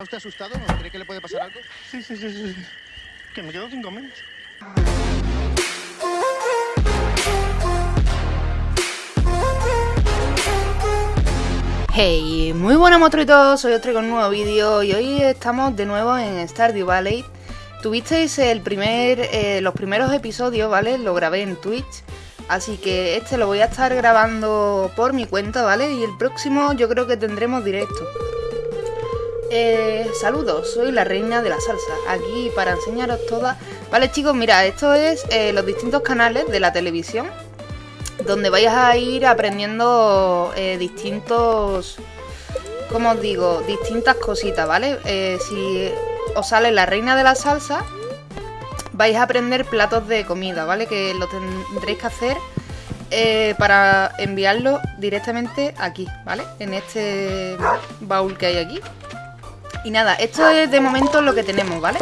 ¿Está usted asustado? ¿No cree que le puede pasar algo? Sí, sí, sí, sí. Que me quedo sin comer. Hey, muy buenas monstruitos, soy os traigo un nuevo vídeo y hoy estamos de nuevo en Stardew Valley. Tuvisteis el primer, eh, los primeros episodios, ¿vale? Lo grabé en Twitch, así que este lo voy a estar grabando por mi cuenta, ¿vale? Y el próximo yo creo que tendremos directo. Eh, saludos, soy la reina de la salsa, aquí para enseñaros todas. Vale chicos, mira, esto es eh, los distintos canales de la televisión donde vais a ir aprendiendo eh, distintos, como os digo, distintas cositas, ¿vale? Si os sale la reina de la salsa, vais a aprender platos de comida, ¿vale? Que lo tendréis que hacer para enviarlo directamente aquí, ¿vale? En este baúl que hay aquí. Y nada, esto es de momento lo que tenemos, ¿vale?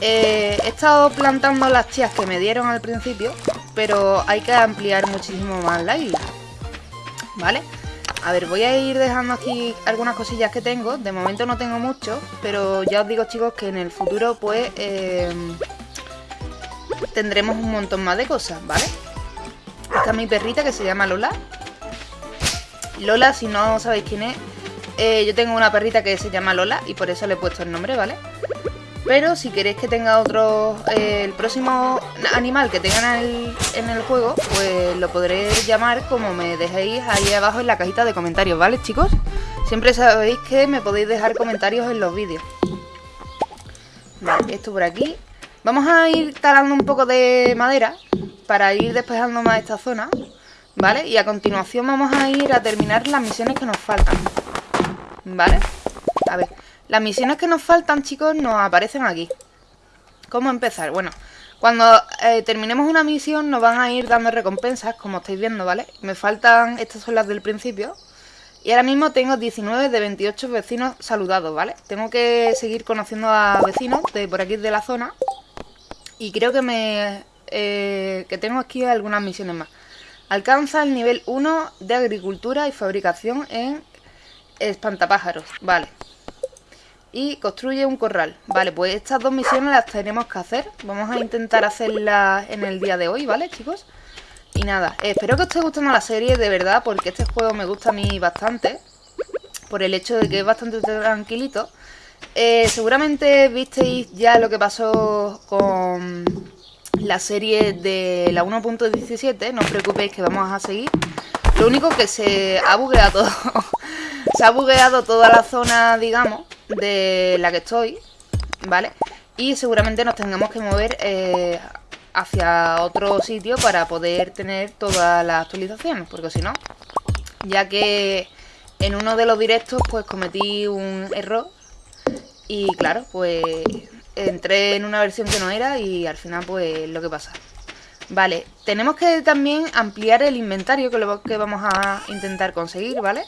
Eh, he estado plantando las chías que me dieron al principio, pero hay que ampliar muchísimo más la isla. ¿Vale? A ver, voy a ir dejando aquí algunas cosillas que tengo. De momento no tengo mucho, pero ya os digo chicos que en el futuro pues eh, tendremos un montón más de cosas, ¿vale? Esta es mi perrita que se llama Lola. Lola, si no sabéis quién es, eh, yo tengo una perrita que se llama Lola y por eso le he puesto el nombre, ¿vale? Pero si queréis que tenga otro, eh, el próximo animal que tengan en el, en el, juego, pues lo podré llamar como me dejéis ahí abajo en la cajita de comentarios, ¿vale chicos? Siempre sabéis que me podéis dejar comentarios en los vídeos. Vale, esto por aquí. Vamos a ir talando un poco de madera para ir despejando más esta zona, ¿vale? Y a continuación vamos a ir a terminar las misiones que nos faltan, ¿vale? A ver... Las misiones que nos faltan, chicos, nos aparecen aquí. ¿Cómo empezar? Bueno, cuando eh, terminemos una misión nos van a ir dando recompensas, como estáis viendo, ¿vale? Me faltan, estas son las del principio. Y ahora mismo tengo 19 de 28 vecinos saludados, ¿vale? Tengo que seguir conociendo a vecinos de por aquí de la zona. Y creo que me... Eh, que tengo aquí algunas misiones más. Alcanza el nivel 1 de agricultura y fabricación en espantapájaros, vale y construye un corral. Vale, pues estas dos misiones las tenemos que hacer. Vamos a intentar hacerlas en el día de hoy, ¿vale, chicos? Y nada, espero que os esté gustando la serie, de verdad, porque este juego me gusta a mí bastante. Por el hecho de que es bastante tranquilito. Eh, seguramente visteis ya lo que pasó con la serie de la 1.17. No os preocupéis que vamos a seguir. Lo único que se ha bugueado se ha bugueado toda la zona, digamos, de la que estoy, ¿vale? Y seguramente nos tengamos que mover eh, hacia otro sitio para poder tener todas las actualizaciones, porque si no, ya que en uno de los directos pues cometí un error y claro, pues entré en una versión que no era y al final pues lo que pasa. Vale, tenemos que también ampliar el inventario, que lo que vamos a intentar conseguir, ¿vale?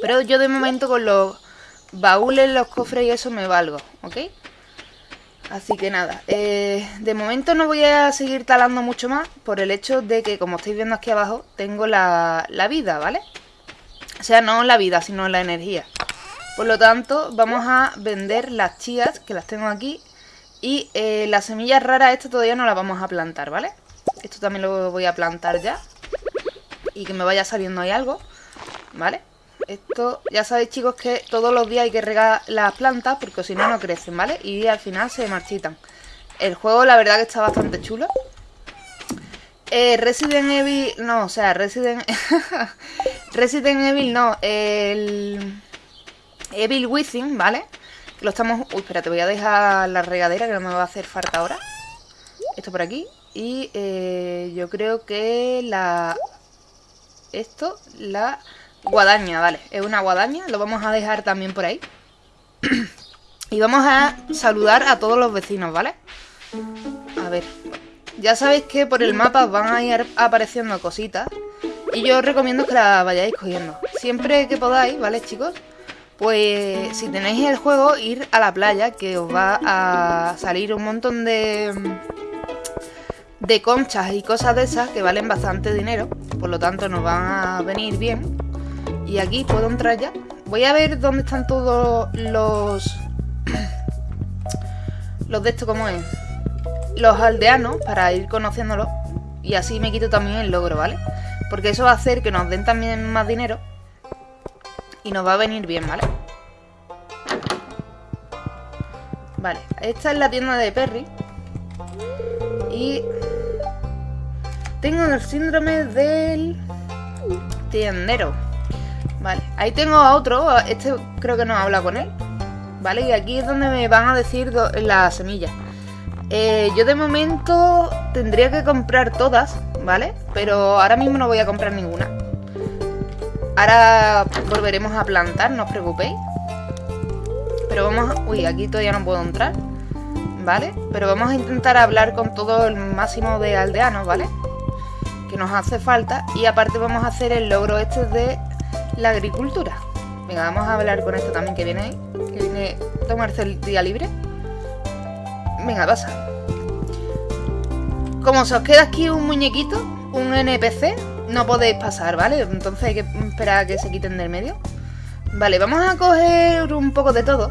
Pero yo de momento con los baúles, los cofres y eso me valgo, ¿ok? Así que nada, eh, de momento no voy a seguir talando mucho más por el hecho de que, como estáis viendo aquí abajo, tengo la, la vida, ¿vale? O sea, no la vida, sino la energía. Por lo tanto, vamos a vender las chías, que las tengo aquí, y eh, las semillas raras, esto todavía no las vamos a plantar, ¿vale? Esto también lo voy a plantar ya. Y que me vaya saliendo ahí algo, ¿vale? Esto, ya sabéis chicos que todos los días hay que regar las plantas porque si no, no crecen, ¿vale? Y al final se marchitan. El juego la verdad que está bastante chulo. Eh, Resident Evil, no, o sea, Resident... Resident Evil no, el... Evil Within, ¿vale? Lo estamos... Uy, espérate, voy a dejar la regadera que no me va a hacer falta ahora. Esto por aquí. Y eh, yo creo que la... Esto, la Guadaña, vale, es una guadaña, lo vamos a dejar también por ahí. y vamos a saludar a todos los vecinos, ¿vale? A ver, ya sabéis que por el mapa van a ir apareciendo cositas. Y yo os recomiendo que las vayáis cogiendo. Siempre que podáis, ¿vale, chicos? Pues si tenéis el juego, ir a la playa, que os va a salir un montón de, de conchas y cosas de esas que valen bastante dinero. Por lo tanto, nos van a venir bien. Y aquí puedo entrar ya. Voy a ver dónde están todos los... Los de esto, ¿cómo es? Los aldeanos, para ir conociéndolos. Y así me quito también el logro, ¿vale? Porque eso va a hacer que nos den también más dinero. Y nos va a venir bien, ¿vale? Vale, esta es la tienda de Perry. Y... Tengo el síndrome del... Tiendero. Vale, ahí tengo a otro. Este creo que no habla con él. Vale, y aquí es donde me van a decir las semillas. Eh, yo de momento tendría que comprar todas, ¿vale? Pero ahora mismo no voy a comprar ninguna. Ahora volveremos a plantar, no os preocupéis. Pero vamos a... Uy, aquí todavía no puedo entrar. ¿Vale? Pero vamos a intentar hablar con todo el máximo de aldeanos, ¿vale? Que nos hace falta. Y aparte vamos a hacer el logro este de la agricultura. Venga, vamos a hablar con esto también que viene ahí. Que viene a tomarse el día libre. Venga, pasa. Como se os queda aquí un muñequito, un NPC, no podéis pasar, ¿vale? Entonces hay que esperar a que se quiten del medio. Vale, vamos a coger un poco de todo.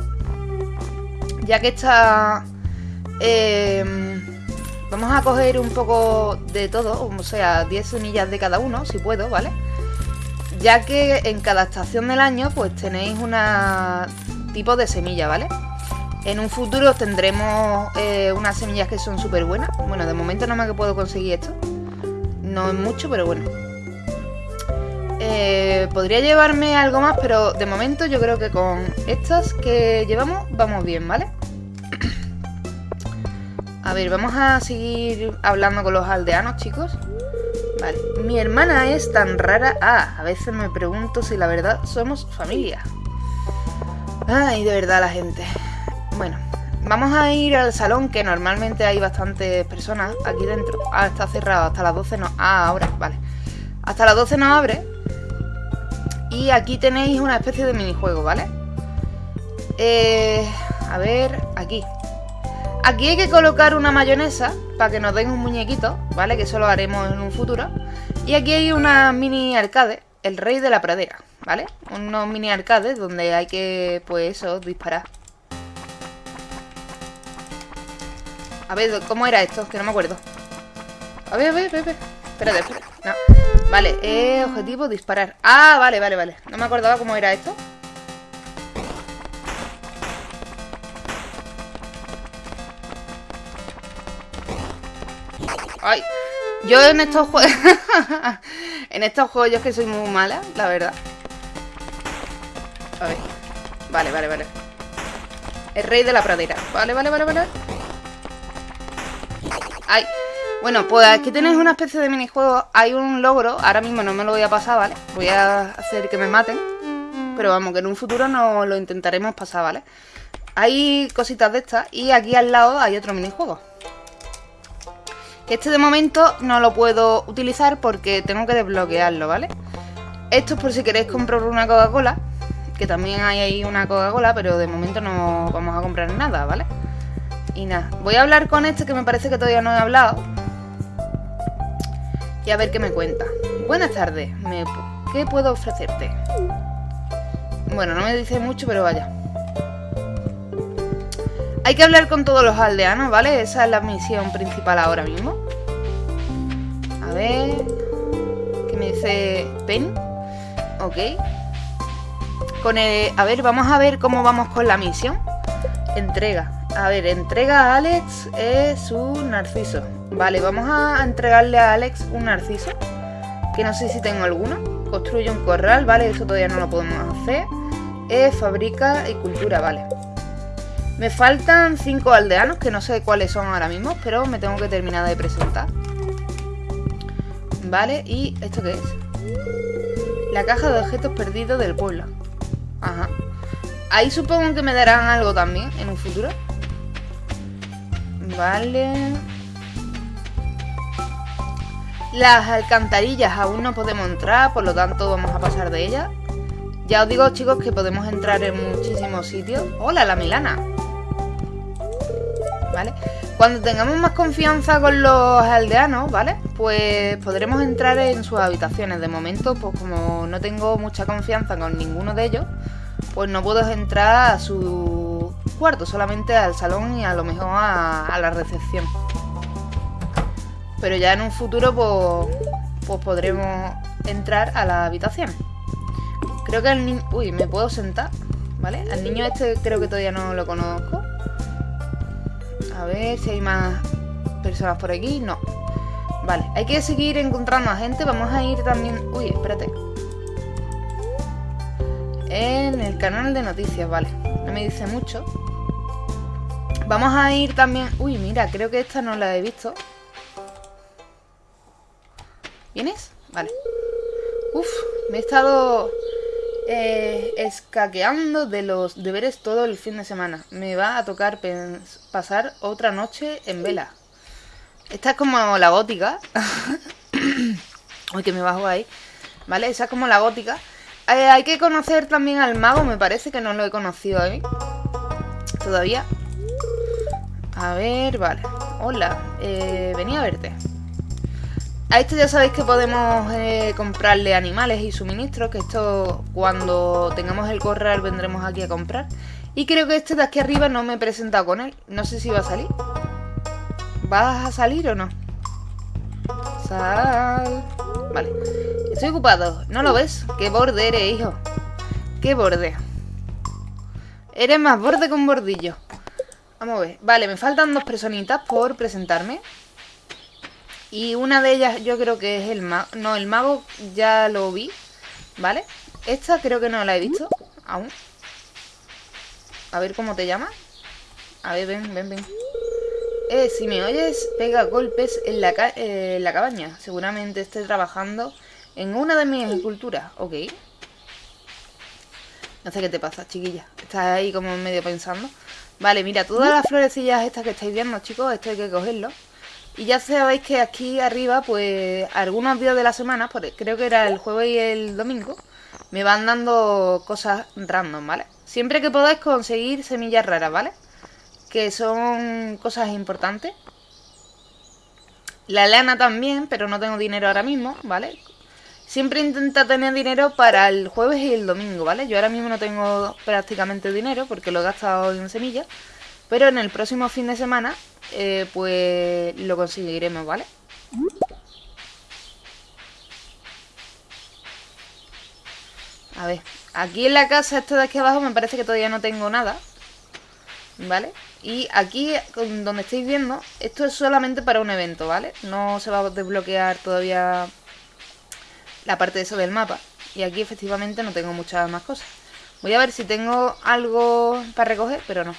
Ya que está... Em, vamos a coger un poco de todo, o sea, 10 semillas de cada uno, si puedo, ¿vale? Ya que en cada estación del año, pues tenéis una tipo de semilla, ¿vale? En un futuro tendremos eh, unas semillas que son súper buenas. Bueno, de momento no más que puedo conseguir esto. No es mucho, pero bueno. Eh, podría llevarme algo más, pero de momento yo creo que con estas que llevamos vamos bien, ¿vale? A ver, vamos a seguir hablando con los aldeanos, chicos. Vale, mi hermana es tan rara. Ah, a veces me pregunto si la verdad somos familia. Ay, de verdad la gente. Bueno, vamos a ir al salón, que normalmente hay bastantes personas aquí dentro. Ah, está cerrado, hasta las 12 no... Ah, ahora, vale. Hasta las 12 no abre. Y aquí tenéis una especie de minijuego, ¿vale? Eh, a ver, aquí. Aquí hay que colocar una mayonesa para que nos den un muñequito, ¿vale? Que eso lo haremos en un futuro. Y aquí hay una mini arcade, el rey de la pradera, ¿vale? Unos mini arcades donde hay que, pues eso, disparar. A ver, ¿cómo era esto? Que no me acuerdo. A ver, a ver, a ver. Espérate, espérate. No. Vale, objetivo, disparar. Ah, vale, vale, vale. No me acordaba cómo era esto. Ay, yo en estos juegos... en estos juegos yo es que soy muy mala, la verdad. A ver. Vale, vale, vale. El rey de la pradera. Vale, vale, vale, vale. Ay. Bueno, pues aquí tenéis una especie de minijuego. Hay un logro. Ahora mismo no me lo voy a pasar, ¿vale? Voy a hacer que me maten. Pero vamos, que en un futuro no lo intentaremos pasar, ¿vale? Hay cositas de estas. Y aquí al lado hay otro minijuego. Este de momento no lo puedo utilizar porque tengo que desbloquearlo, ¿vale? Esto es por si queréis comprar una Coca-Cola. Que también hay ahí una Coca-Cola, pero de momento no vamos a comprar nada, ¿vale? Y nada, voy a hablar con este que me parece que todavía no he hablado. Y a ver qué me cuenta. Buenas tardes. ¿qué puedo ofrecerte? Bueno, no me dice mucho, pero vaya. Hay que hablar con todos los aldeanos, ¿vale? Esa es la misión principal ahora mismo. A ver... ¿Qué me dice Pen? Ok. Con el... A ver, vamos a ver cómo vamos con la misión. Entrega. A ver, entrega a Alex es un narciso. Vale, vamos a entregarle a Alex un narciso. Que no sé si tengo alguno. Construye un corral, vale, eso todavía no lo podemos hacer. Eh, fabrica y cultura, vale. Me faltan cinco aldeanos, que no sé cuáles son ahora mismo, pero me tengo que terminar de presentar. Vale, ¿y esto qué es? La caja de objetos perdidos del pueblo. Ajá. Ahí supongo que me darán algo también en un futuro. Vale. Las alcantarillas aún no podemos entrar, por lo tanto vamos a pasar de ellas. Ya os digo, chicos, que podemos entrar en muchísimos sitios. ¡Hola, la Milana! ¿Vale? Cuando tengamos más confianza con los aldeanos, ¿vale? Pues podremos entrar en sus habitaciones. De momento, pues como no tengo mucha confianza con ninguno de ellos, pues no puedo entrar a su cuarto, solamente al salón y a lo mejor a, la recepción. Pero ya en un futuro pues, pues podremos entrar a la habitación. Creo que el niño... Uy, ¿me puedo sentar? ¿Vale? Al niño este creo que todavía no lo conozco. A ver si hay más personas por aquí. No. Vale, hay que seguir encontrando a gente. Vamos a ir también... Uy, espérate. En el canal de noticias, vale. No me dice mucho. Vamos a ir también... Uy, mira, creo que esta no la he visto. ¿Vienes? Vale. Uf, me he estado eh, escaqueando de los deberes todo el fin de semana. Me va a tocar pasar otra noche en vela. Esta es como la gótica. Uy, que me bajo ahí. ¿Vale? Esa es como la gótica. Eh, hay que conocer también al mago, me parece que no lo he conocido ¿eh? Todavía. A ver, vale. Hola, eh, venía a verte. A esto ya sabéis que podemos eh, comprarle animales y suministros, que esto cuando tengamos el corral vendremos aquí a comprar. Y creo que este de aquí arriba no me he presentado con él. No sé si va a salir. ¿Vas a salir o no? Sal... Vale. Estoy ocupado. ¿No lo ves? ¿Qué borde eres, hijo? ¿Qué borde? Eres más borde un bordillo. Vamos a ver. Vale, me faltan dos personitas por presentarme. Y una de ellas yo creo que es el mago. No, el mago ya lo vi. ¿Vale? Esta creo que no la he visto aún. A ver cómo te llamas. A ver, ven, ven, ven. Eh, si me oyes, pega golpes en la, eh, en la cabaña. Seguramente esté trabajando en una de mis esculturas. Ok. No sé qué te pasa, chiquilla. Estás ahí como medio pensando. Vale, mira, todas las florecillas estas que estáis viendo, chicos, esto hay que cogerlo. Y ya sabéis que aquí arriba, pues, algunos días de la semana, creo que era el jueves y el domingo, me van dando cosas random, ¿vale? Siempre que podáis conseguir semillas raras, ¿vale? Que son cosas importantes. La lana también, pero no tengo dinero ahora mismo, ¿vale? Siempre intenta tener dinero para el jueves y el domingo, ¿vale? Yo ahora mismo no tengo prácticamente dinero porque lo he gastado en semillas. Pero en el próximo fin de semana, eh, pues lo conseguiremos, ¿vale? A ver, aquí en la casa, esto de aquí abajo, me parece que todavía no tengo nada. ¿Vale? Y aquí, donde estáis viendo, esto es solamente para un evento, ¿vale? No se va a desbloquear todavía la parte de eso del mapa. Y aquí efectivamente no tengo muchas más cosas. Voy a ver si tengo algo para recoger, pero no.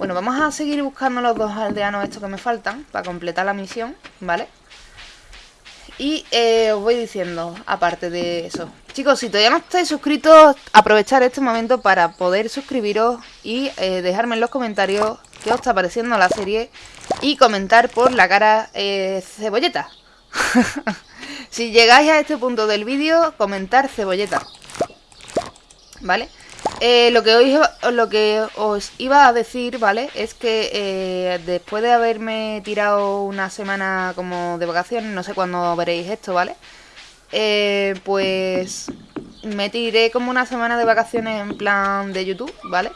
Bueno, vamos a seguir buscando los dos aldeanos estos que me faltan para completar la misión, ¿vale? Y eh, os voy diciendo, aparte de eso. Chicos, si todavía no estáis suscritos, aprovechar este momento para poder suscribiros y eh, dejarme en los comentarios qué os está pareciendo la serie y comentar por la cara eh, cebolleta. si llegáis a este punto del vídeo, comentar cebolleta. ¿Vale? Eh, lo, que os, lo que os iba a decir, ¿vale? Es que eh, después de haberme tirado una semana como de vacaciones, no sé cuándo veréis esto, ¿vale? Eh, pues me tiré como una semana de vacaciones en plan de YouTube, ¿vale?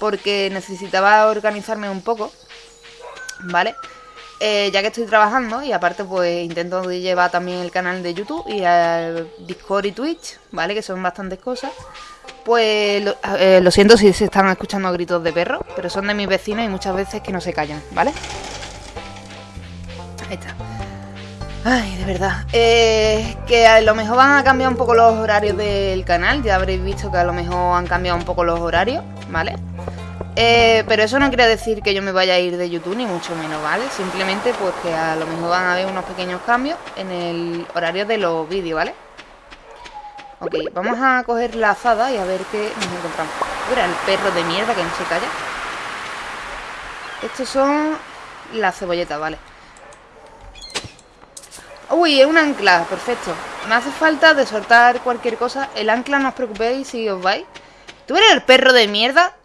Porque necesitaba organizarme un poco, ¿vale? ya que estoy trabajando y aparte pues intento llevar también el canal de YouTube y el Discord y Twitch, ¿vale? Que son bastantes cosas. Pues lo, siento si se están escuchando gritos de perro, pero son de mis vecinos y muchas veces que no se callan, ¿vale? Ahí está. Ay, de verdad. Eh, que a lo mejor van a cambiar un poco los horarios del canal. Ya habréis visto que a lo mejor han cambiado un poco los horarios, ¿vale? Eh, pero eso no quiere decir que yo me vaya a ir de YouTube, ni mucho menos, ¿vale? Simplemente pues que a lo mejor van a haber unos pequeños cambios en el horario de los vídeos, ¿vale? Ok, vamos a coger la azada y a ver qué nos encontramos. Mira, el perro de mierda que no se calla. Estos son las cebolletas, vale. Uy, es un ancla, perfecto. Me hace falta de soltar cualquier cosa. El ancla no os preocupéis si os vais. ¿Tú eres el perro de mierda?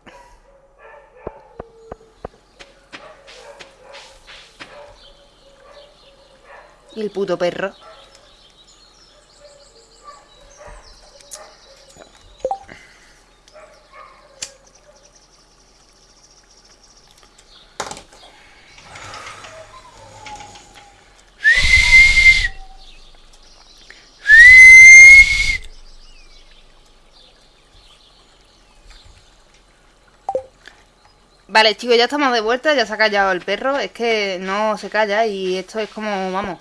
Y el puto perro. Vale, chicos, ya estamos de vuelta, ya se ha callado el perro. Es que no se calla y esto es como, vamos,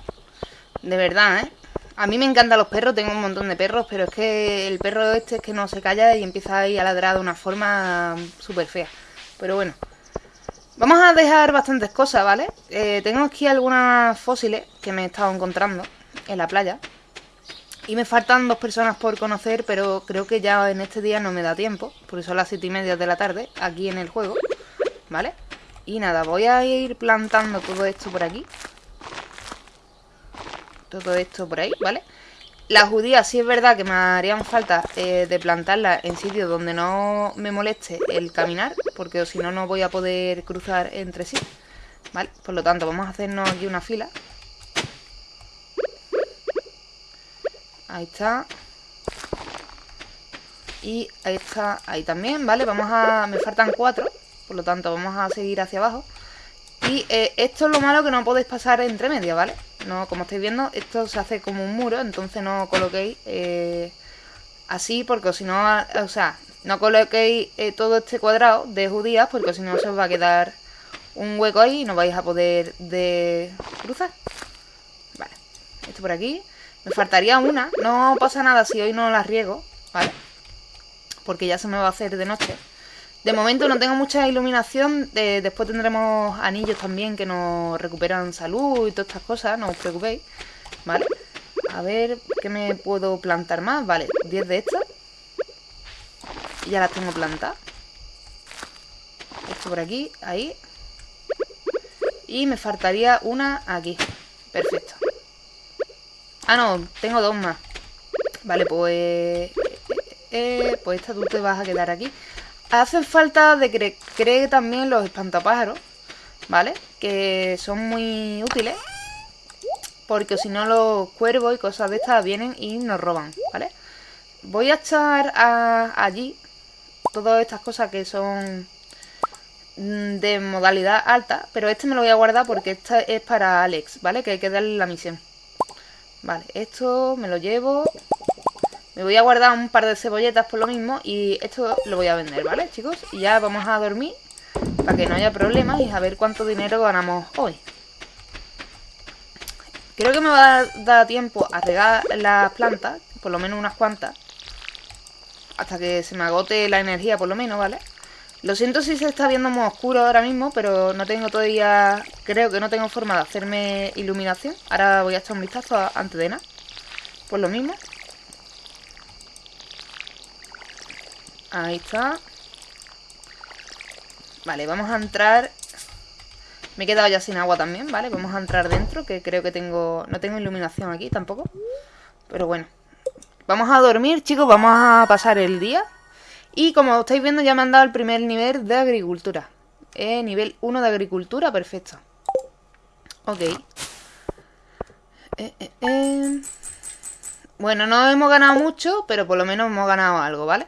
de verdad, ¿eh? A mí me encantan los perros, tengo un montón de perros, pero es que el perro este es que no se calla y empieza ahí a ladrar de una forma súper fea. Pero bueno, vamos a dejar bastantes cosas, ¿vale? Eh, tengo aquí algunas fósiles que me he estado encontrando en la playa. Y me faltan dos personas por conocer, pero creo que ya en este día no me da tiempo, porque son las siete y media de la tarde, aquí en el juego, ¿vale? Y nada, voy a ir plantando todo esto por aquí todo esto por ahí, ¿vale? Las judías sí es verdad que me harían falta eh, de plantarlas en sitios donde no me moleste el caminar, porque si no, no voy a poder cruzar entre sí, ¿vale? Por lo tanto, vamos a hacernos aquí una fila. Ahí está. Y ahí está, ahí también, ¿vale? Vamos a... me faltan cuatro, por lo tanto vamos a seguir hacia abajo. Y eh, esto es lo malo que no podéis pasar entre medias, ¿vale? No, como estáis viendo, esto se hace como un muro, entonces no coloquéis eh, así, porque si no, o sea, no coloquéis eh, todo este cuadrado de judías, porque si no se os va a quedar un hueco ahí y no vais a poder de cruzar. Vale, esto por aquí. Me faltaría una, no pasa nada si hoy no la riego, ¿vale? Porque ya se me va a hacer de noche. De momento no tengo mucha iluminación, después tendremos anillos también que nos recuperan salud y todas estas cosas, no os preocupéis, ¿vale? A ver, ¿qué me puedo plantar más? Vale, 10 de estas. Ya las tengo plantadas. Esto por aquí, ahí. Y me faltaría una aquí. Perfecto. Ah, no, tengo dos más. Vale, pues... Eh, eh, pues esta tú te vas a quedar aquí. Hacen falta de que cree también los espantapájaros, ¿vale? Que son muy útiles. Porque si no los cuervos y cosas de estas vienen y nos roban, ¿vale? Voy a echar allí todas estas cosas que son mm, de modalidad alta. Pero este me lo voy a guardar porque esta es para Alex, ¿vale? Que hay que darle la misión. Vale, esto me lo llevo me voy a guardar un par de cebolletas por lo mismo y esto lo voy a vender, ¿vale, chicos? Y ya vamos a dormir para que no haya problemas y a ver cuánto dinero ganamos hoy. Creo que me va a dar tiempo a regar las plantas, por lo menos unas cuantas, hasta que se me agote la energía por lo menos, ¿vale? Lo siento si se está viendo muy oscuro ahora mismo, pero no tengo todavía... Creo que no tengo forma de hacerme iluminación. Ahora voy a echar un vistazo antes de nada. Pues lo mismo. Ahí está. Vale, vamos a entrar... Me he quedado ya sin agua también, ¿vale? Vamos a entrar dentro, que creo que tengo... No tengo iluminación aquí tampoco. Pero bueno. Vamos a dormir, chicos. Vamos a pasar el día. Y como estáis viendo, ya me han dado el primer nivel de agricultura. Eh, nivel 1 de agricultura, perfecto. Ok. Eh, eh, eh. Bueno, no hemos ganado mucho, pero por lo menos hemos ganado algo, ¿vale?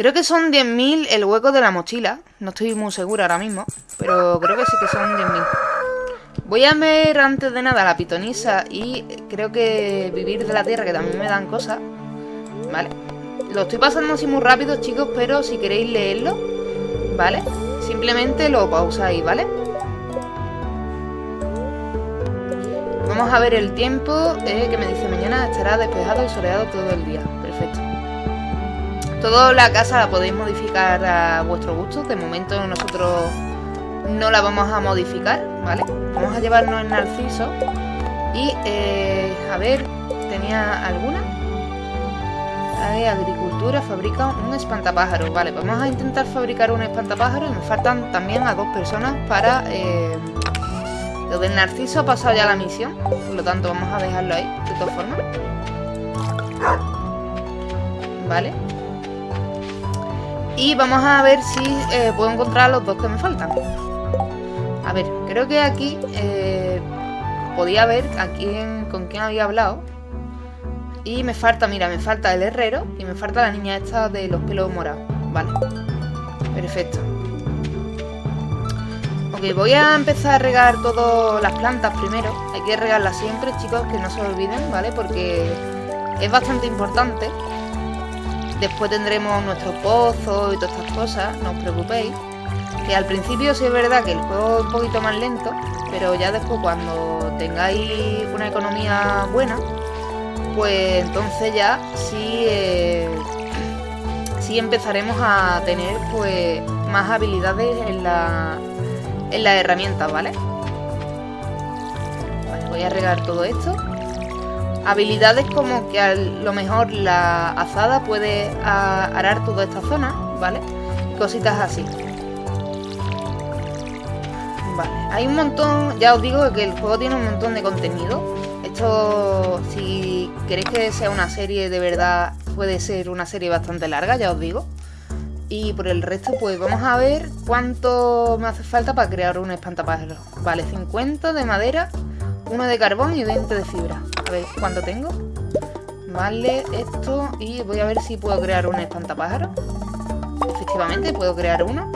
Creo que son 10.000 el hueco de la mochila. No estoy muy segura ahora mismo. Pero creo que sí que son 10.000. Voy a ver antes de nada la pitonisa y creo que vivir de la tierra, que también me dan cosas. ¿Vale? Lo estoy pasando así muy rápido, chicos, pero si queréis leerlo, ¿vale? Simplemente lo pausáis, ¿vale? Vamos a ver el tiempo eh, que me dice mañana estará despejado y soleado todo el día. Toda la casa la podéis modificar a vuestro gusto. De momento nosotros no la vamos a modificar, ¿vale? Vamos a llevarnos el narciso. Y, eh, a ver, ¿tenía alguna? Hay agricultura, fabrica un espantapájaro. Vale, vamos a intentar fabricar un espantapájaro. Y me faltan también a dos personas para... Eh, lo del narciso ha pasado ya la misión. Por lo tanto, vamos a dejarlo ahí, de todas formas. Vale. Y vamos a ver si eh, puedo encontrar los dos que me faltan. A ver, creo que aquí eh, podía ver a con quién había hablado. Y me falta, mira, me falta el herrero y me falta la niña esta de los pelos morados. Vale, perfecto. Ok, voy a empezar a regar todas las plantas primero. Hay que regarlas siempre, chicos, que no se olviden, ¿vale? Porque es bastante importante Después tendremos nuestros pozos y todas estas cosas, no os preocupéis. Que al principio sí es verdad que el juego es un poquito más lento, pero ya después cuando tengáis una economía buena, pues entonces ya sí, eh, sí empezaremos a tener pues más habilidades en la, en las herramientas, ¿vale? Vale, voy a regar todo esto. Habilidades como que a lo mejor la azada puede arar toda esta zona, ¿vale? Cositas así. Vale, hay un montón, ya os digo que el juego tiene un montón de contenido. Esto, si queréis que sea una serie de verdad, puede ser una serie bastante larga, ya os digo. Y por el resto, pues vamos a ver cuánto me hace falta para crear un espantapájaros. Vale, 50 de madera, uno de carbón y 20 de fibra. A ver cuánto tengo. Vale, esto. Y voy a ver si puedo crear un espantapájaro. Efectivamente, puedo crear uno.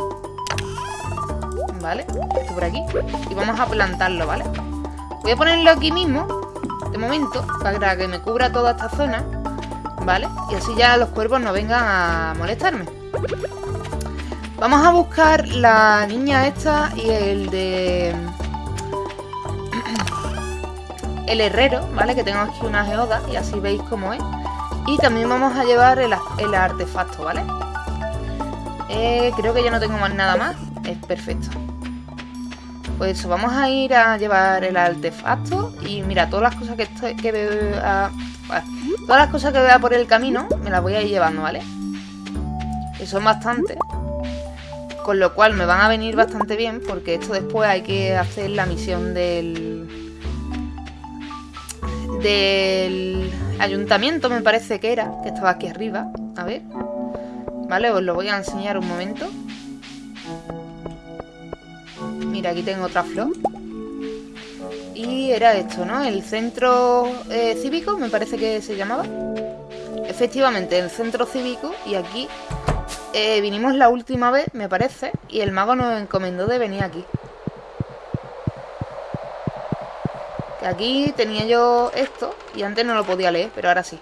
Vale, esto por aquí. Y vamos a plantarlo, ¿vale? Voy a ponerlo aquí mismo, de momento, para que me cubra toda esta zona. ¿Vale? Y así ya los cuervos no vengan a molestarme. Vamos a buscar la niña esta y el de el herrero, ¿vale? Que tengo aquí una geoda y así veis cómo es. Y también vamos a llevar el, artefacto, ¿vale? Eh, creo que ya no tengo más nada más. Es perfecto. Pues eso, vamos a ir a llevar el artefacto. Y mira, todas las cosas que, que veo... todas las cosas que vea por el camino me las voy a ir llevando, ¿vale? Que son bastantes. Con lo cual me van a venir bastante bien porque esto después hay que hacer la misión del del ayuntamiento, me parece que era, que estaba aquí arriba. A ver. Vale, os lo voy a enseñar un momento. Mira, aquí tengo otra flor. Y era esto, ¿no? El centro eh, cívico, me parece que se llamaba. Efectivamente, el centro cívico. Y aquí eh, vinimos la última vez, me parece. Y el mago nos encomendó de venir aquí. Aquí tenía yo esto y antes no lo podía leer, pero ahora sí.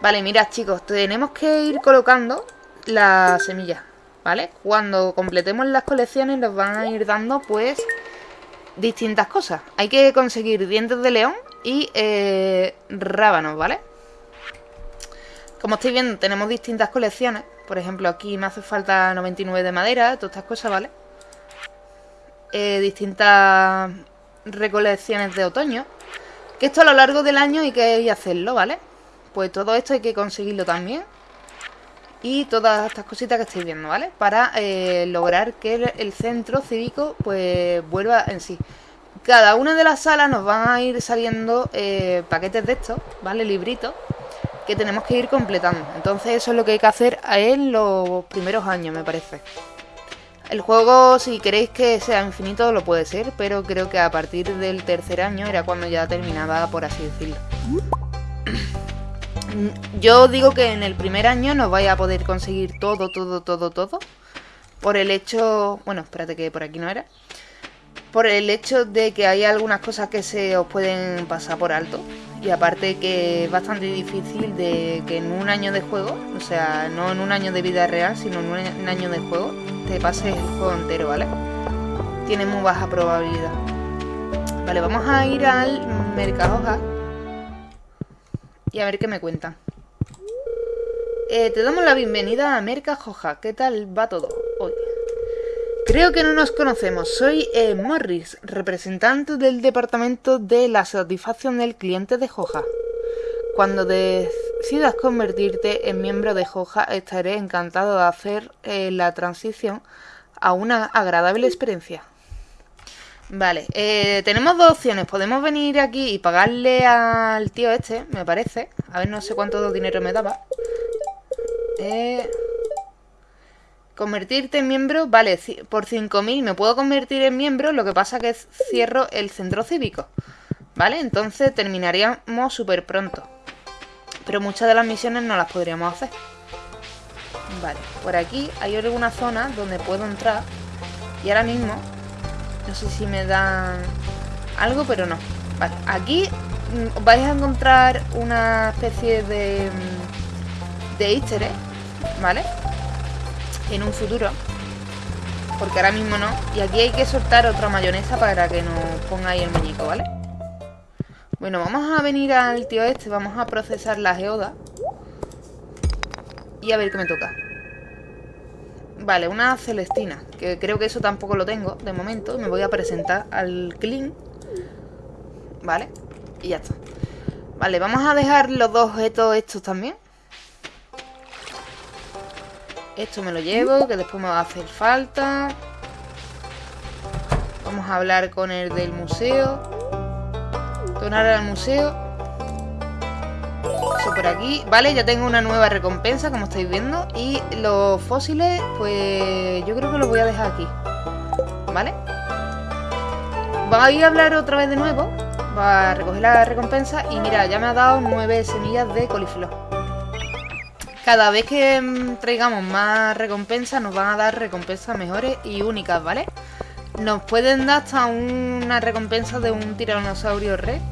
Vale, mirad chicos, tenemos que ir colocando las semillas, ¿vale? Cuando completemos las colecciones nos van a ir dando, pues, distintas cosas. Hay que conseguir dientes de león y eh, rábanos, ¿vale? Como estáis viendo, tenemos distintas colecciones. Por ejemplo, aquí me hace falta 99 de madera, todas estas cosas, ¿vale? Eh, distintas recolecciones de otoño. Que esto a lo largo del año hay que hacerlo, ¿vale? Pues todo esto hay que conseguirlo también. Y todas estas cositas que estáis viendo, ¿vale? Para eh, lograr que el, centro cívico pues vuelva en sí. Cada una de las salas nos van a ir saliendo eh, paquetes de estos, ¿vale? Libritos que tenemos que ir completando. Entonces eso es lo que hay que hacer en los primeros años, me parece. El juego, si queréis que sea infinito, lo puede ser, pero creo que a partir del tercer año era cuando ya terminaba, por así decirlo. Yo digo que en el primer año no vais a poder conseguir todo, todo, todo, todo. Por el hecho... Bueno, espérate que por aquí no era. Por el hecho de que hay algunas cosas que se os pueden pasar por alto. Y aparte que es bastante difícil de que en un año de juego, o sea, no en un año de vida real, sino en un año de juego, te pases el juego entero, ¿vale? Tiene muy baja probabilidad. Vale, vamos a ir al Mercadoja y a ver qué me cuentan. Eh, te damos la bienvenida a Mercajoja. ¿Qué tal va todo hoy? Creo que no nos conocemos. Soy eh, Morris, representante del departamento de la satisfacción del cliente de Joja. Cuando decidas convertirte en miembro de Joja, estaré encantado de hacer eh, la transición a una agradable experiencia. Vale, eh, tenemos dos opciones. Podemos venir aquí y pagarle al tío este, me parece. A ver, no sé cuánto dinero me daba. Eh, convertirte en miembro, vale, por 5.000 me puedo convertir en miembro, lo que pasa que cierro el centro cívico. ¿Vale? Entonces terminaríamos súper pronto. Pero muchas de las misiones no las podríamos hacer. Vale, por aquí hay alguna zona donde puedo entrar. Y ahora mismo, no sé si me dan algo, pero no. Vale, aquí mm, vais a encontrar una especie de, mm, de easter ¿vale? En un futuro. Porque ahora mismo no. Y aquí hay que soltar otra mayonesa para que nos ponga ahí el muñeco, ¿vale? Bueno, vamos a venir al tío este, vamos a procesar la geoda. Y a ver qué me toca. Vale, una celestina, que creo que eso tampoco lo tengo de momento. Me voy a presentar al clean. Vale, y ya está. Vale, vamos a dejar los dos objetos estos también. Esto me lo llevo, que después me va a hacer falta. Vamos a hablar con el del museo. Donar al museo. Eso por aquí. Vale, ya tengo una nueva recompensa, como estáis viendo. Y los fósiles, pues yo creo que los voy a dejar aquí. ¿Vale? Voy a hablar otra vez de nuevo. Va a recoger la recompensa. Y mira, ya me ha dado nueve semillas de coliflor. Cada vez que mm, traigamos más recompensas, nos van a dar recompensas mejores y únicas, ¿vale? Nos pueden dar hasta una recompensa de un tiranosaurio red.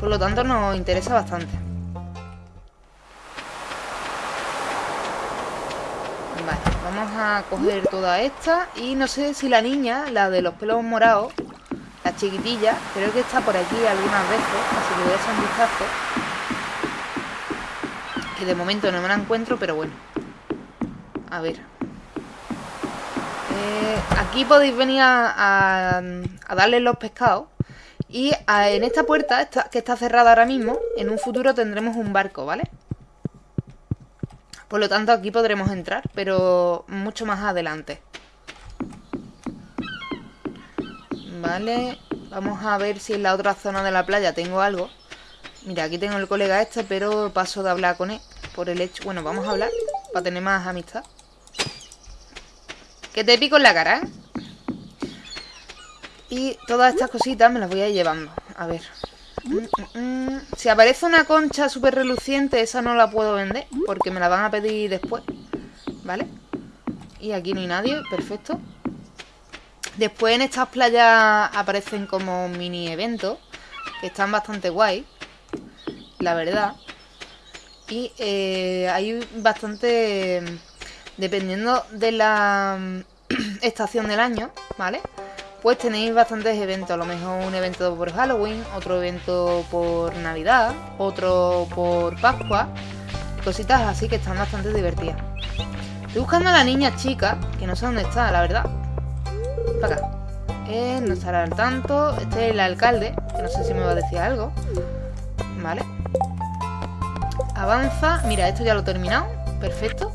Por lo tanto, nos interesa bastante. Vale, vamos a coger toda esta. Y no sé si la niña, la de los pelos morados, la chiquitilla, creo que está por aquí algunas veces. Así que voy a echar un vistazo. Que de momento no me la encuentro, pero bueno. A ver. Eh, aquí podéis venir a, darle los pescados. Y en esta puerta, que está cerrada ahora mismo, en un futuro tendremos un barco, ¿vale? Por lo tanto, aquí podremos entrar, pero mucho más adelante. Vale, vamos a ver si en la otra zona de la playa tengo algo. Mira, aquí tengo el colega este, pero paso de hablar con él por el hecho... Bueno, vamos a hablar para tener más amistad. Que te pico en la cara, ¿eh? Y todas estas cositas me las voy a ir llevando. A ver. Mm, mm, mm. Si aparece una concha súper reluciente, esa no la puedo vender. Porque me la van a pedir después. ¿Vale? Y aquí no hay nadie. Perfecto. Después en estas playas aparecen como mini eventos. Que están bastante guay. La verdad. Y eh, hay bastante... Dependiendo de la estación del año, ¿vale? Pues tenéis bastantes eventos, a lo mejor un evento por Halloween, otro evento por Navidad, otro por Pascua, cositas así que están bastante divertidas. Estoy buscando a la niña chica, que no sé dónde está, la verdad. Para acá. No estará al tanto. Este es el alcalde, que no sé si me va a decir algo. Vale. Avanza. Mira, esto ya lo he terminado. Perfecto.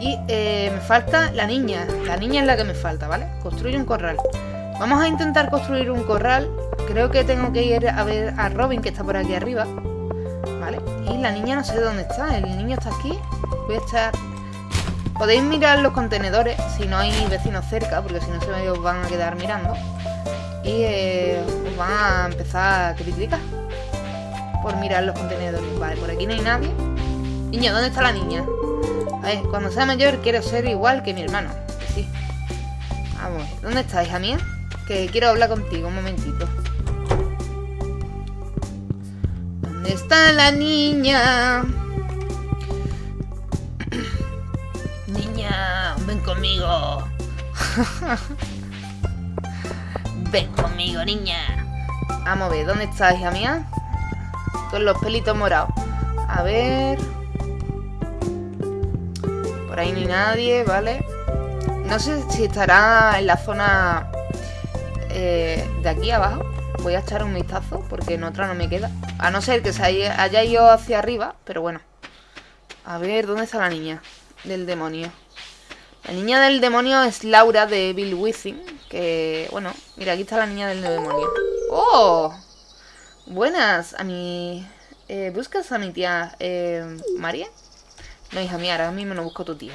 Y eh, me falta la niña. La niña es la que me falta, ¿vale? Construye un corral. Vamos a intentar construir un corral. Creo que tengo que ir a ver a Robin, que está por aquí arriba. ¿Vale? Y la niña no sé dónde está. El niño está aquí. Voy a estar... Podéis mirar los contenedores si no hay vecinos cerca, porque si no se me van a quedar mirando. Y eh, os van a empezar a criticar por mirar los contenedores. Vale, por aquí no hay nadie. Niño, ¿dónde está la niña? Ver, cuando sea mayor quiero ser igual que mi hermano. Sí. Vamos, ¿dónde está, hija mía? Que quiero hablar contigo un momentito. ¿Dónde está la niña? niña, ven conmigo. ven conmigo, niña. Vamos a ver, ¿dónde está, hija mía? Con los pelitos morados. A ver... Ahí ni nadie, ¿vale? No sé si estará en la zona eh, de aquí abajo. Voy a echar un vistazo porque en otra no me queda. A no ser que se haya, haya ido hacia arriba, pero bueno. A ver, ¿dónde está la niña del demonio? La niña del demonio es Laura de Bill Withing. Que, bueno, mira, aquí está la niña del demonio. ¡Oh! Buenas, a mi... Eh, ¿Buscas a mi tía eh, María? No, hija mía, ahora mismo no busco tu tía.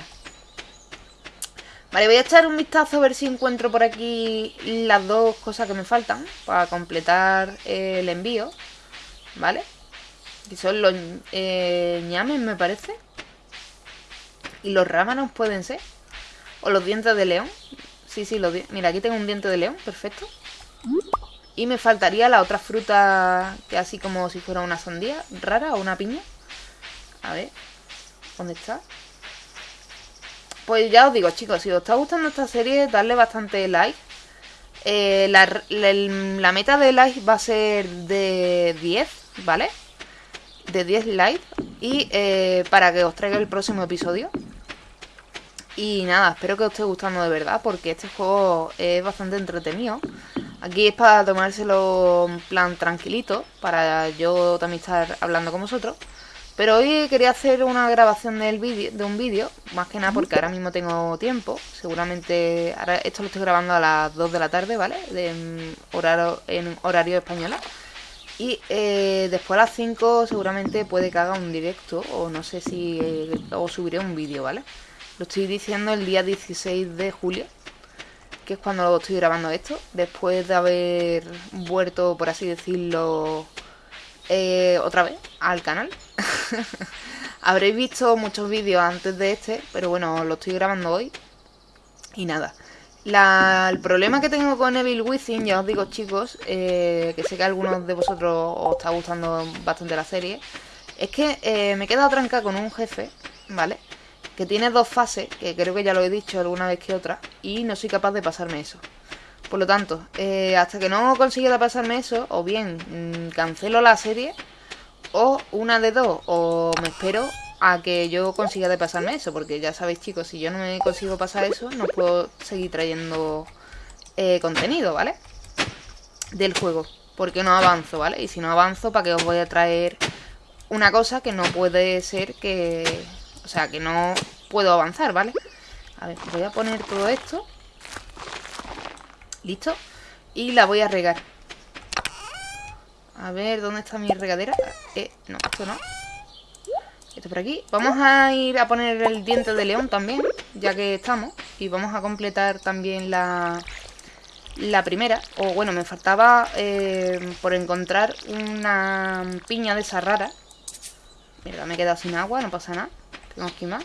Vale, voy a echar un vistazo a ver si encuentro por aquí las dos cosas que me faltan para completar el envío. ¿Vale? Que son los eh, ñames, me parece. Y los rámanos pueden ser. O los dientes de león. Sí, sí, los Mira, aquí tengo un diente de león, perfecto. Y me faltaría la otra fruta que así como si fuera una sandía rara o una piña. A ver, ¿dónde está? pues ya os digo, chicos, si os está gustando esta serie, darle bastante like. Eh, la, meta de like va a ser de 10, ¿vale? De 10 likes. Y eh, para que os traiga el próximo episodio. Y nada, espero que os esté gustando de verdad, porque este juego es bastante entretenido. Aquí es para tomárselo en plan tranquilito, para yo también estar hablando con vosotros. Pero hoy quería hacer una grabación del vídeo, de un vídeo, más que nada porque ahora mismo tengo tiempo. Seguramente, ahora esto lo estoy grabando a las 2 de la tarde, ¿vale? De, en horario, en horario español. Y eh, después a las 5 seguramente puede que haga un directo o no sé si eh, o subiré un vídeo, ¿vale? Lo estoy diciendo el día 16 de julio, que es cuando estoy grabando esto, después de haber vuelto, por así decirlo, eh, otra vez al canal. Habréis visto muchos vídeos antes de este, pero bueno, lo estoy grabando hoy. Y nada. El problema que tengo con Evil Within, ya os digo chicos, eh, que sé que a algunos de vosotros os está gustando bastante la serie, es que eh, me he quedado trancada con un jefe, ¿vale? Que tiene dos fases, que creo que ya lo he dicho alguna vez que otra, y no soy capaz de pasarme eso. Por lo tanto, eh, hasta que no consiga pasarme eso, o bien mm, cancelo la serie, o una de dos, o me espero a que yo consiga de pasarme eso, porque ya sabéis chicos, si yo no me consigo pasar eso, no puedo seguir trayendo eh, contenido, ¿vale? Del juego, porque no avanzo, ¿vale? Y si no avanzo, ¿para qué os voy a traer una cosa que no puede ser que... O sea, que no puedo avanzar, ¿vale? A ver, voy a poner todo esto. Listo. Y la voy a regar. A ver, ¿dónde está mi regadera? Eh, no, esto no. Esto por aquí. Vamos a ir a poner el diente de león también, ya que estamos. Y vamos a completar también la, la primera. O bueno, me faltaba eh, por encontrar una piña de esa rara. Mira, me he quedado sin agua, no pasa nada. Tengo aquí más.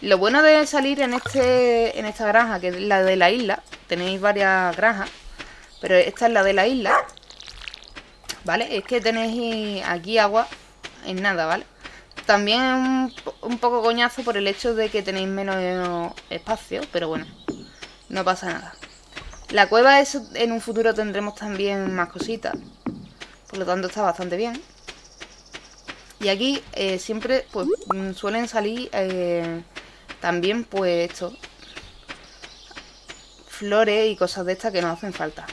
Lo bueno de salir en este en esta granja, que es la de la isla, tenéis varias granjas, pero esta es la de la isla, ¿vale? Es que tenéis aquí agua en nada, ¿vale? También un, un poco coñazo por el hecho de que tenéis menos espacio, pero bueno, no pasa nada. La cueva es, en un futuro tendremos también más cositas, por lo tanto está bastante bien. Y aquí eh, siempre pues mm, suelen salir eh, también pues esto flores y cosas de estas que nos hacen falta.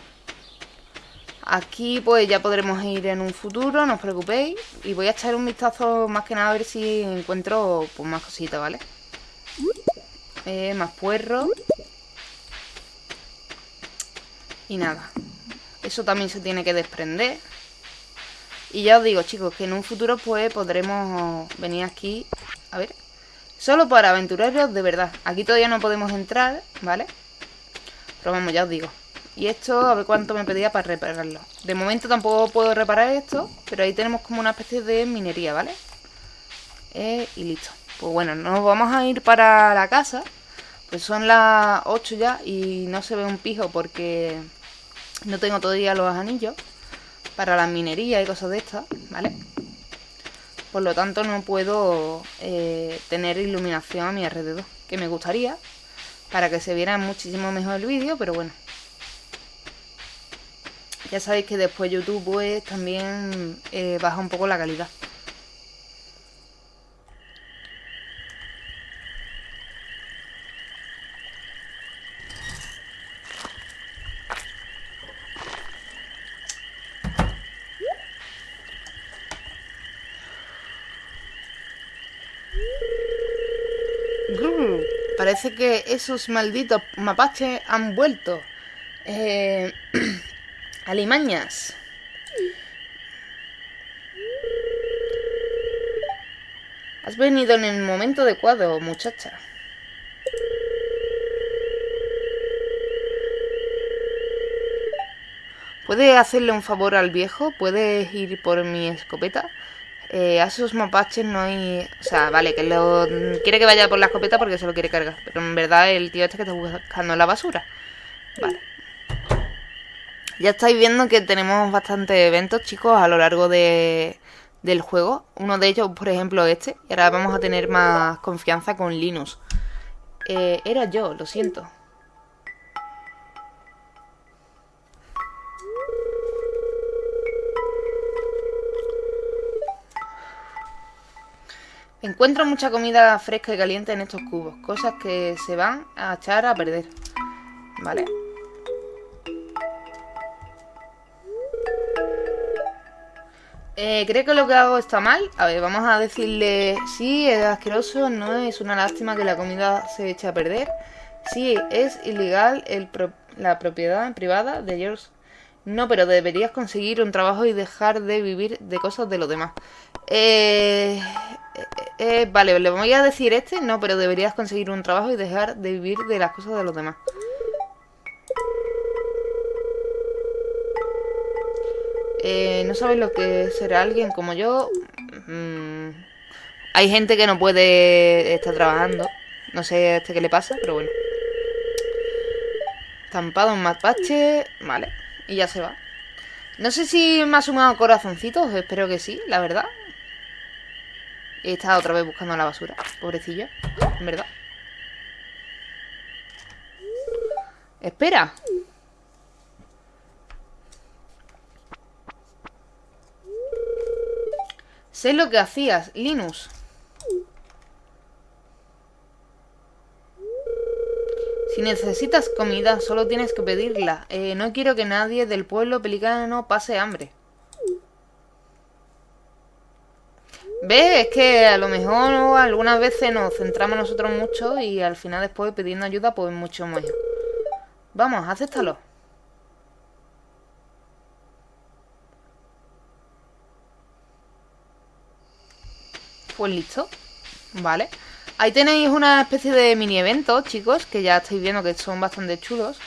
Aquí pues ya podremos ir en un futuro, no os preocupéis. Y voy a echar un vistazo más que nada a ver si encuentro pues más cositas, ¿vale? Eh, más puerro. Y nada. Eso también se tiene que desprender. Y ya os digo, chicos, que en un futuro pues podremos venir aquí. A ver. Solo para aventureros de verdad. Aquí todavía no podemos entrar, ¿vale? Pero vamos, ya os digo. Y esto, a ver cuánto me pedía para repararlo. De momento tampoco puedo reparar esto, pero ahí tenemos como una especie de minería, ¿vale? Eh, y listo. Pues bueno, nos vamos a ir para la casa. Pues son las 8 ya y no se ve un pijo porque no tengo todavía los anillos para la minería y cosas de estas, ¿vale? Por lo tanto no puedo eh, tener iluminación a mi alrededor, que me gustaría, para que se viera muchísimo mejor el vídeo, pero bueno. Ya sabéis que después YouTube pues también eh, baja un poco la calidad. Parece que esos malditos mapaches han vuelto. Eh, alimañas. Has venido en el momento adecuado, muchacha. ¿Puedes hacerle un favor al viejo? ¿Puedes ir por mi escopeta? Eh, a esos mapaches no hay... O sea, vale, que lo... quiere que vaya por la escopeta porque se lo quiere cargar. Pero en verdad el tío este que está buscando la basura. Vale. Ya estáis viendo que tenemos bastantes eventos, chicos, a lo largo de, del juego. Uno de ellos, por ejemplo, este. Y ahora vamos a tener más confianza con Linus. Eh, era yo, lo siento. Encuentro mucha comida fresca y caliente en estos cubos, cosas que se van a echar a perder. ¿Vale? Eh, ¿Cree que lo que hago está mal? A ver, vamos a decirle... Sí, es asqueroso, no es una lástima que la comida se eche a perder. Sí, es ilegal el la propiedad privada de George. No, pero deberías conseguir un trabajo y dejar de vivir de cosas de los demás. Eh, eh, eh, vale, le voy a decir este, no, pero deberías conseguir un trabajo y dejar de vivir de las cosas de los demás. Eh, no sabes lo que será alguien como yo. Mm, hay gente que no puede estar trabajando. No sé este qué le pasa, pero bueno. Estampado en mapache. Vale. Y ya se va. No sé si me ha sumado corazoncitos. Espero que sí, la verdad. He estado otra vez buscando la basura. Pobrecillo. En verdad. Espera. Sé lo que hacías, Linus. Si necesitas comida, solo tienes que pedirla. Eh, no quiero que nadie del pueblo pelicano pase hambre. ¿Ves? Es que a lo mejor algunas veces nos centramos nosotros mucho y al final después pidiendo ayuda pues mucho más. Vamos, acéptalo. Pues listo. Vale. Ahí tenéis una especie de mini evento, chicos, que ya estáis viendo que son bastante chulos.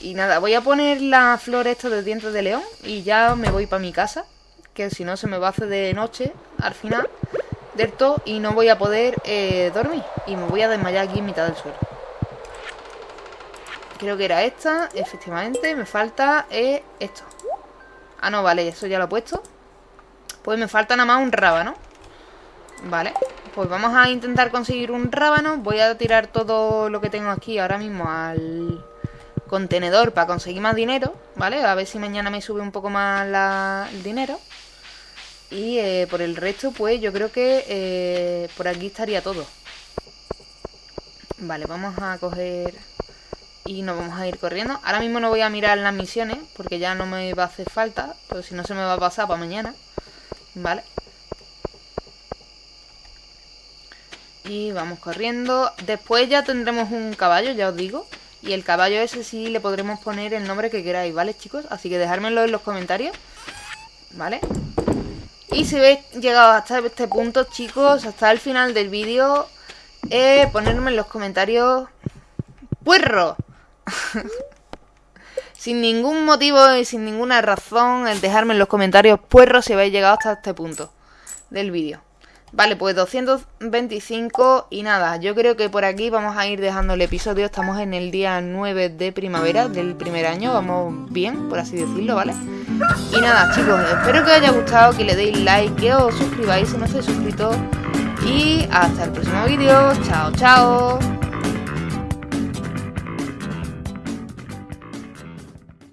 Y nada, voy a poner la flor esta de dientes de león y ya me voy para mi casa. Que si no se me va a hacer de noche al final del todo y no voy a poder eh, dormir. Y me voy a desmayar aquí en mitad del suelo. Creo que era esta, efectivamente. Me falta eh, esto. Ah, no, vale, eso ya lo he puesto. Pues me falta nada más un rábano. Vale, pues vamos a intentar conseguir un rábano. Voy a tirar todo lo que tengo aquí ahora mismo al contenedor para conseguir más dinero, ¿vale? A ver si mañana me sube un poco más el dinero. Y eh, por el resto, pues yo creo que eh, por aquí estaría todo. Vale, vamos a coger y nos vamos a ir corriendo. Ahora mismo no voy a mirar las misiones porque ya no me va a hacer falta, pero si no se me va a pasar para mañana. Vale. Y vamos corriendo. Después ya tendremos un caballo, ya os digo. Y el caballo ese sí le podremos poner el nombre que queráis, ¿vale, chicos? Así que dejármelo en los comentarios. ¿Vale? Y si habéis llegado hasta este punto, chicos, hasta el final del vídeo, eh, ponerme en los comentarios... ¡Puerro! sin ningún motivo y sin ninguna razón, el dejarme en los comentarios puerro si habéis llegado hasta este punto del vídeo. Vale, pues 225 y nada, yo creo que por aquí vamos a ir dejando el episodio. Estamos en el día 9 de primavera del primer año, vamos bien, por así decirlo, ¿vale? Y nada, chicos, espero que os haya gustado, que le deis like, que os suscribáis si no estáis suscritos. Y hasta el próximo vídeo, chao, chao.